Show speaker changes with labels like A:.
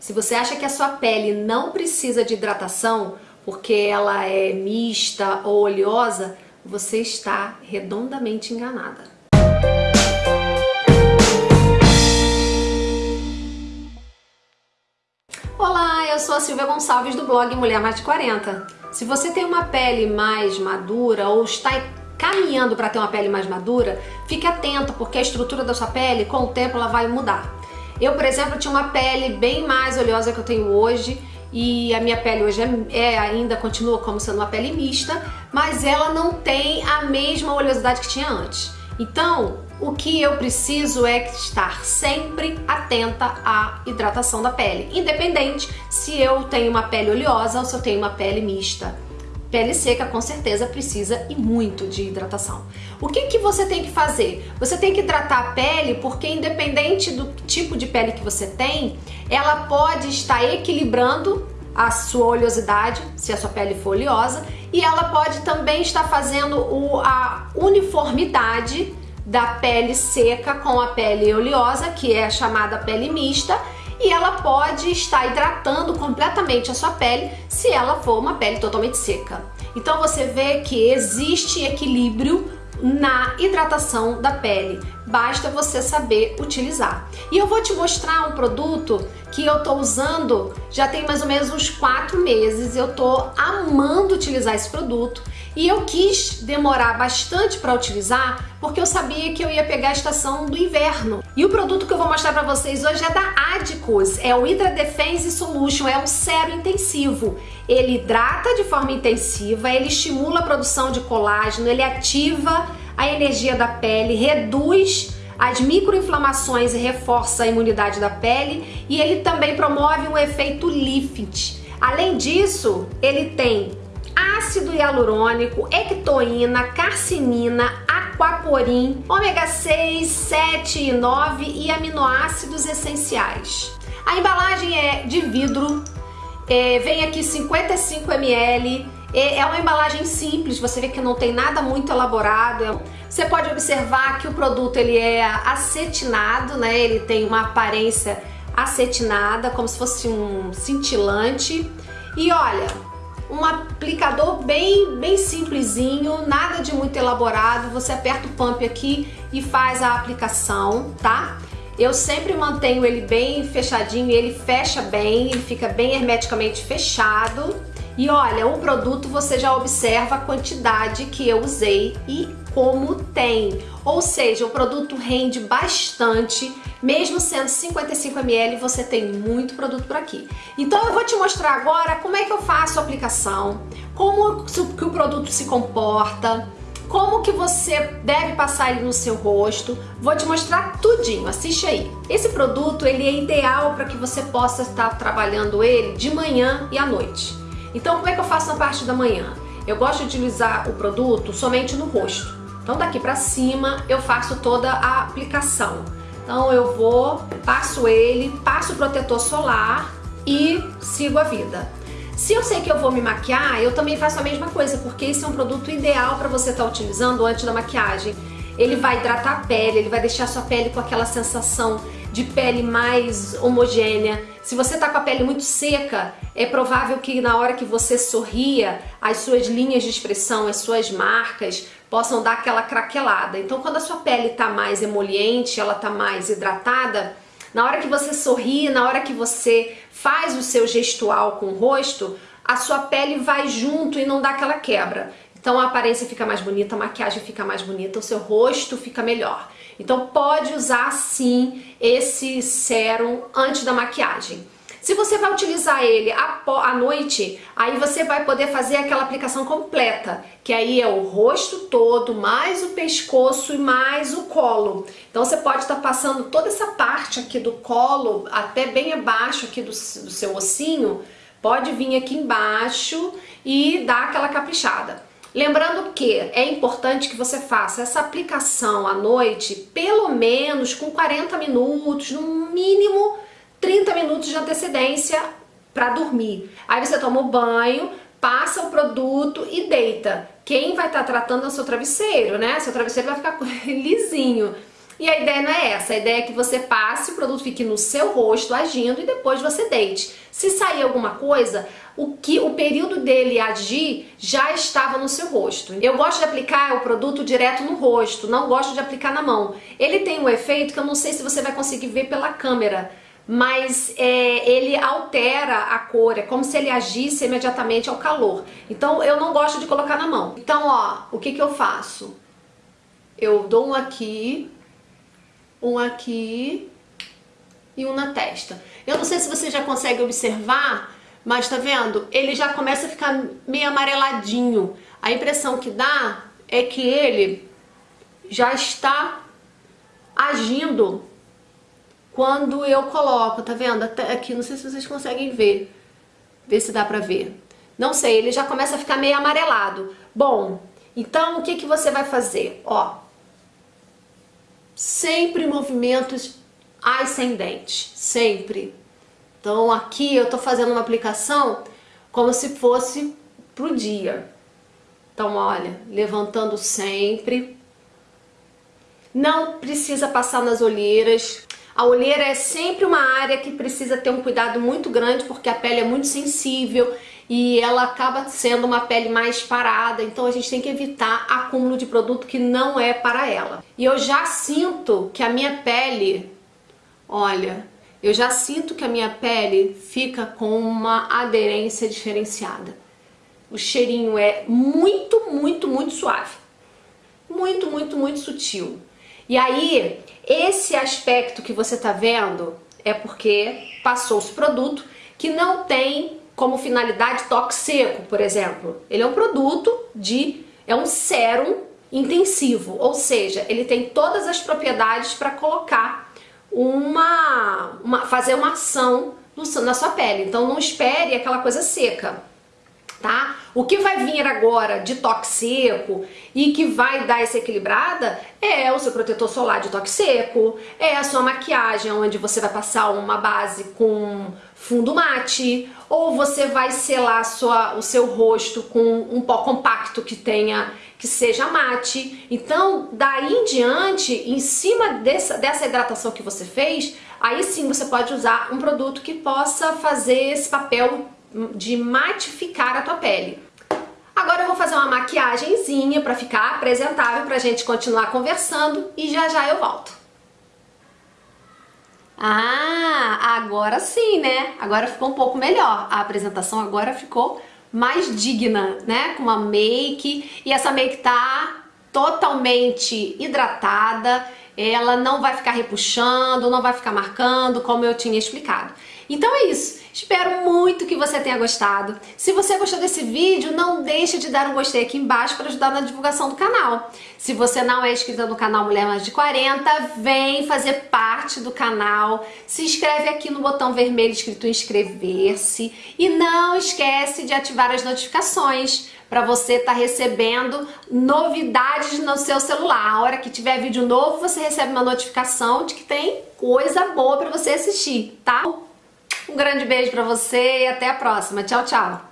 A: Se você acha que a sua pele não precisa de hidratação, porque ela é mista ou oleosa, você está redondamente enganada. Olá, eu sou a Silvia Gonçalves do blog Mulher Mais de 40. Se você tem uma pele mais madura ou está caminhando para ter uma pele mais madura, fique atento porque a estrutura da sua pele com o tempo ela vai mudar. Eu, por exemplo, tinha uma pele bem mais oleosa que eu tenho hoje e a minha pele hoje é, é, ainda continua como sendo uma pele mista, mas ela não tem a mesma oleosidade que tinha antes. Então, o que eu preciso é estar sempre atenta à hidratação da pele, independente se eu tenho uma pele oleosa ou se eu tenho uma pele mista. Pele seca com certeza precisa e muito de hidratação. O que, que você tem que fazer? Você tem que hidratar a pele porque independente do tipo de pele que você tem, ela pode estar equilibrando a sua oleosidade, se a sua pele for oleosa, e ela pode também estar fazendo o, a uniformidade da pele seca com a pele oleosa, que é chamada pele mista, e ela pode estar hidratando completamente a sua pele se ela for uma pele totalmente seca. Então você vê que existe equilíbrio na hidratação da pele. Basta você saber utilizar. E eu vou te mostrar um produto que eu tô usando já tem mais ou menos uns quatro meses. Eu tô amando utilizar esse produto e eu quis demorar bastante para utilizar porque eu sabia que eu ia pegar a estação do inverno. E o produto que eu vou mostrar para vocês hoje é da Adicus, é o Hydra Defense Solution, é um sérum intensivo. Ele hidrata de forma intensiva, ele estimula a produção de colágeno, ele ativa a energia da pele, reduz as microinflamações e reforça a imunidade da pele e ele também promove um efeito lift. Além disso, ele tem ácido hialurônico, ectoína, carcinina, aquaporin, ômega 6, 7 e 9 e aminoácidos essenciais. A embalagem é de vidro, é, vem aqui 55 ml, é, é uma embalagem simples, você vê que não tem nada muito elaborado. Você pode observar que o produto ele é acetinado, né? Ele tem uma aparência acetinada, como se fosse um cintilante. E olha, um aplicador bem, bem simplesinho, nada de muito elaborado. Você aperta o pump aqui e faz a aplicação, tá? Eu sempre mantenho ele bem fechadinho, ele fecha bem, ele fica bem hermeticamente fechado. E olha, o produto você já observa a quantidade que eu usei e como tem. Ou seja, o produto rende bastante, mesmo sendo 55ml, você tem muito produto por aqui. Então eu vou te mostrar agora como é que eu faço a aplicação, como que o produto se comporta, como que você deve passar ele no seu rosto. Vou te mostrar tudinho, assiste aí. Esse produto ele é ideal para que você possa estar trabalhando ele de manhã e à noite. Então como é que eu faço na parte da manhã? Eu gosto de utilizar o produto somente no rosto. Então daqui pra cima eu faço toda a aplicação. Então eu vou, passo ele, passo o protetor solar e sigo a vida. Se eu sei que eu vou me maquiar, eu também faço a mesma coisa, porque esse é um produto ideal para você estar tá utilizando antes da maquiagem. Ele vai hidratar a pele, ele vai deixar a sua pele com aquela sensação de pele mais homogênea. Se você tá com a pele muito seca, é provável que na hora que você sorria, as suas linhas de expressão, as suas marcas possam dar aquela craquelada. Então quando a sua pele tá mais emoliente, ela tá mais hidratada, na hora que você sorri, na hora que você faz o seu gestual com o rosto, a sua pele vai junto e não dá aquela quebra. Então a aparência fica mais bonita, a maquiagem fica mais bonita, o seu rosto fica melhor. Então pode usar sim esse sérum antes da maquiagem. Se você vai utilizar ele à noite, aí você vai poder fazer aquela aplicação completa, que aí é o rosto todo, mais o pescoço e mais o colo. Então você pode estar tá passando toda essa parte aqui do colo, até bem abaixo aqui do, do seu ossinho, pode vir aqui embaixo e dar aquela caprichada. Lembrando que é importante que você faça essa aplicação à noite pelo menos com 40 minutos, no mínimo 30 minutos de antecedência para dormir. Aí você toma o banho, passa o produto e deita. Quem vai estar tá tratando é o seu travesseiro, né? Seu travesseiro vai ficar lisinho. E a ideia não é essa, a ideia é que você passe, o produto fique no seu rosto agindo e depois você deite. Se sair alguma coisa, o que o período dele agir já estava no seu rosto. Eu gosto de aplicar o produto direto no rosto, não gosto de aplicar na mão. Ele tem um efeito que eu não sei se você vai conseguir ver pela câmera, mas é, ele altera a cor, é como se ele agisse imediatamente ao calor. Então eu não gosto de colocar na mão. Então ó, o que que eu faço? Eu dou um aqui, um aqui e um na testa. Eu não sei se você já consegue observar, mas tá vendo? Ele já começa a ficar meio amareladinho. A impressão que dá é que ele já está agindo quando eu coloco, tá vendo? Até aqui, não sei se vocês conseguem ver. Ver se dá pra ver. Não sei, ele já começa a ficar meio amarelado. Bom, então o que, que você vai fazer? Ó, sempre movimentos ascendentes, sempre. Então aqui eu tô fazendo uma aplicação como se fosse pro dia. Então olha, levantando sempre. Não precisa passar nas olheiras. A olheira é sempre uma área que precisa ter um cuidado muito grande porque a pele é muito sensível e ela acaba sendo uma pele mais parada, então a gente tem que evitar acúmulo de produto que não é para ela. E eu já sinto que a minha pele, olha, eu já sinto que a minha pele fica com uma aderência diferenciada. O cheirinho é muito, muito, muito suave. Muito, muito, muito sutil. E aí, esse aspecto que você tá vendo é porque passou esse produto que não tem como finalidade toque seco, por exemplo. Ele é um produto de... é um sérum intensivo, ou seja, ele tem todas as propriedades para colocar uma, uma, fazer uma ação no, na sua pele. Então não espere aquela coisa seca tá? O que vai vir agora de toque seco e que vai dar essa equilibrada é o seu protetor solar de toque seco, é a sua maquiagem onde você vai passar uma base com fundo mate, ou você vai selar sua, o seu rosto com um pó compacto que tenha que seja mate. Então, daí em diante, em cima dessa, dessa hidratação que você fez, aí sim você pode usar um produto que possa fazer esse papel de matificar a tua pele. Agora eu vou fazer uma maquiagemzinha para ficar apresentável pra gente continuar conversando e já já eu volto. Ah, agora sim, né? Agora ficou um pouco melhor. A apresentação agora ficou mais digna, né? Com uma make. E essa make tá totalmente hidratada. Ela não vai ficar repuxando, não vai ficar marcando, como eu tinha explicado. Então é isso. Espero muito que você tenha gostado. Se você gostou desse vídeo, não deixe de dar um gostei aqui embaixo para ajudar na divulgação do canal. Se você não é inscrito no canal Mulher Mais de 40, vem fazer parte do canal. Se inscreve aqui no botão vermelho escrito inscrever-se e não esquece de ativar as notificações para você estar tá recebendo novidades no seu celular. A hora que tiver vídeo novo, você recebe uma notificação de que tem coisa boa para você assistir, tá? Um grande beijo pra você e até a próxima. Tchau, tchau!